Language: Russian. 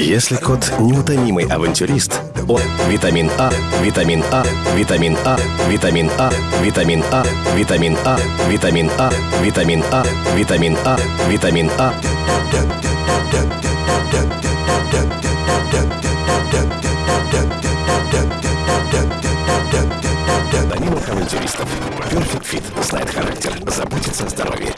Если кот неутомимый авантюрист, он витамин А, витамин А, витамин А, витамин А, витамин А, витамин А, витамин А, витамин А, витамин А, витамин А. Витаминных авантюристов. Perfect Fit знает характер, заботится о здоровье.